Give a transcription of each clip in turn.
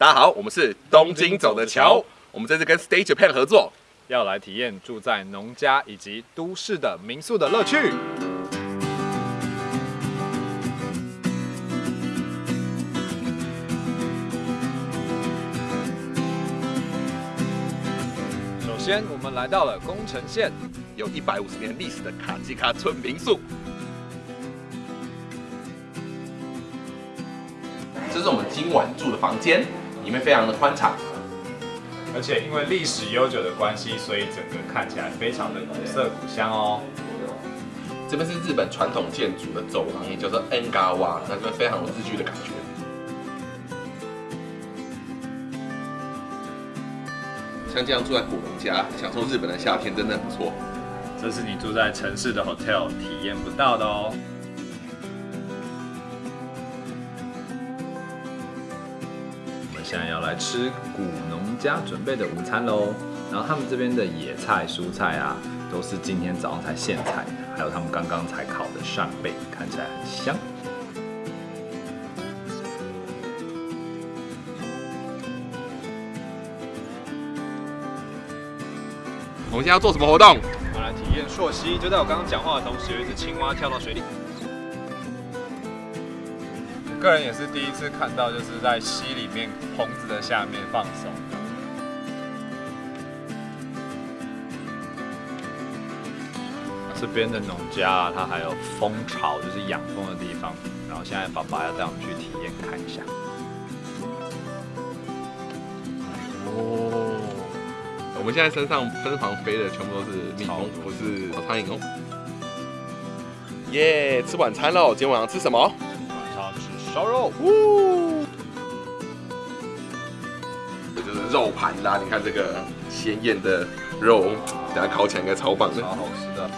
大家好，我们是东京走的桥，我们这次跟 Stay Japan 合作，要来体验住在农家以及都市的民宿的乐趣。首先，我们来到了宫城县，有一百五十年历史的卡基卡村民宿。这是我们今晚住的房间，里面非常的宽敞，而且因为历史悠久的关系，所以整个看起来非常的古色古香哦。这边是日本传统建筑的走廊，也叫做 n g a w a，那这边非常有日剧的感觉。像这样住在古农家，享受日本的夏天，真的很不错。这是你住在城市的 hotel 体验不到的哦。现在要来吃古农家准备的午餐喽。然后他们这边的野菜、蔬菜啊，都是今天早上才现采的，还有他们刚刚才烤的扇贝，看起来很香。我们现在要做什么活动？我们来体验溯溪，就在我刚刚讲话的同时，有一只青蛙跳到水里。我个人也是第一次看到，就是在溪里面棚子的下面放松。这边的农家啊，它还有蜂巢，就是养蜂的地方。然后现在爸爸要带我们去体验看一下。哦，我们现在身上身旁飞的全部都是蜜蜂，不是苍蝇哦。耶，吃晚餐喽！今天晚上吃什么？烧肉。呜，这就是肉盘啦！你看这个鲜艳的肉，等下烤起来应该超棒的。超好吃的。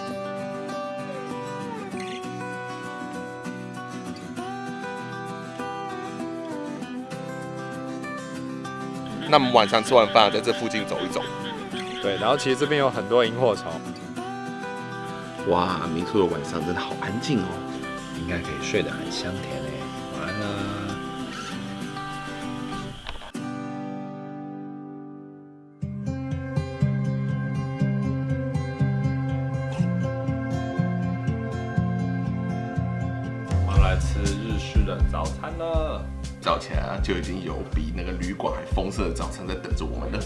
那我们晚上吃完饭，在这附近走一走。对，然后其实这边有很多萤火虫。哇，民宿的晚上真的好安静哦。应该可以睡得很香甜诶。晚安啦。我们来吃日式的早餐了。早起来啊，就已经有比那个旅馆还丰盛的早餐在等着我们了。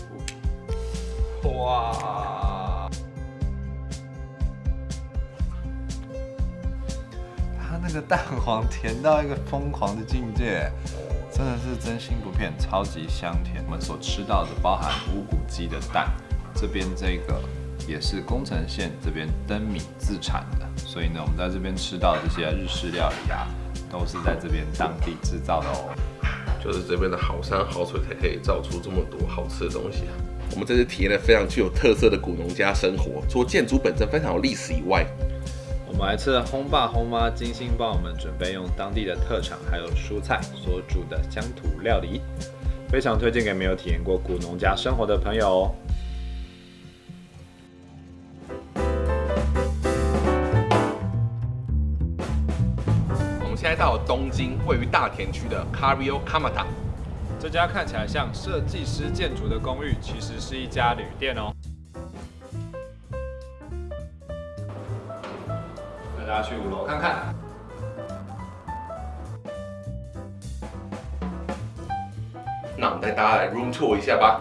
哇！那个蛋黄甜到一个疯狂的境界，真的是真心不骗，超级香甜。我们所吃到的包含无骨鸡的蛋，这边这个也是宫城县这边灯米自产的，所以呢，我们在这边吃到这些日式料理啊，都是在这边当地制造的哦。就是这边的好山好水才可以造出这么多好吃的东西啊！我们这次体验了非常具有特色的古农家生活，除了建筑本身非常有历史以外，我们还吃了烘爸轰妈精心帮我们准备用当地的特产还有蔬菜所煮的乡土料理，非常推荐给没有体验过古农家生活的朋友哦。我们现在到了东京位于大田区的 Cario Kamata。这家看起来像设计师建筑的公寓，其实是一家旅店哦。大家去五楼看看。那我们带大家来 room tour 一下吧。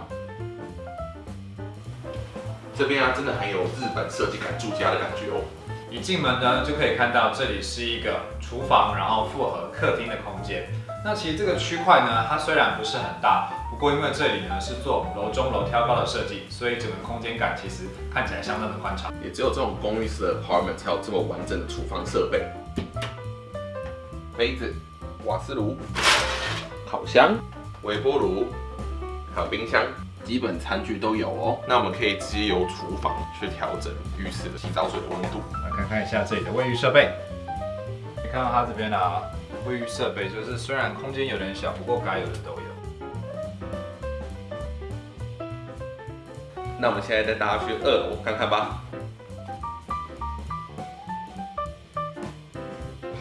这边啊，真的很有日本设计感住家的感觉哦。一进门呢，就可以看到这里是一个厨房，然后复合客厅的空间。那其实这个区块呢，它虽然不是很大，不过因为这里呢是做楼中楼挑高的设计，所以整个空间感其实看起来相当的宽敞。也只有这种公寓式的 apartment 才有这么完整的厨房设备，杯子、瓦斯炉、烤箱、微波炉，还有冰箱，基本餐具都有哦。那我们可以直接由厨房去调整浴室的洗澡水的温度。来看看一下这里的卫浴设备，你看到它这边啊。卫浴设备就是虽然空间有点小，不过该有的都有。那我们现在带大家去二楼看看吧。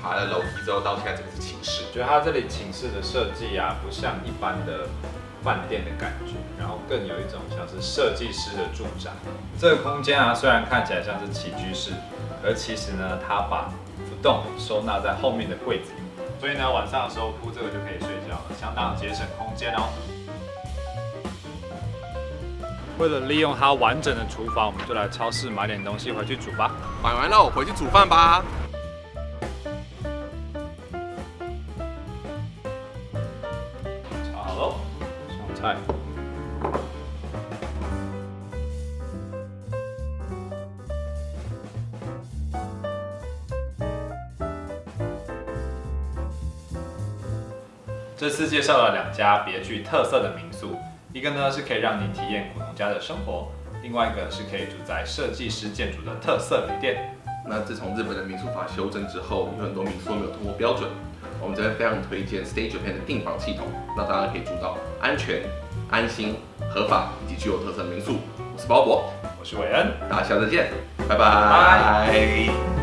爬了楼梯之后，到现在这个是寝室。觉得它这里寝室的设计啊，不像一般的饭店的感觉，然后更有一种像是设计师的住宅。这个空间啊，虽然看起来像是起居室，而其实呢，它把浮动收纳在后面的柜子里，所以呢，晚上的时候铺这个就可以睡觉了，相当节省空间哦。为了利用它完整的厨房，我们就来超市买点东西回去煮吧。买完了，回去煮饭吧。炒好喽，上菜。这次介绍了两家别具特色的民宿。一个呢是可以让你体验家的生活，另外一个是可以住在设计师建筑的特色旅店。那自从日本的民宿法修正之后，有很多民宿没有通过标准。我们这边非常推荐 Stay Japan 的订房系统，那大家可以住到安全、安心、合法以及具有特色的民宿。我是鲍勃，我是韦恩，大家下次再见，拜拜。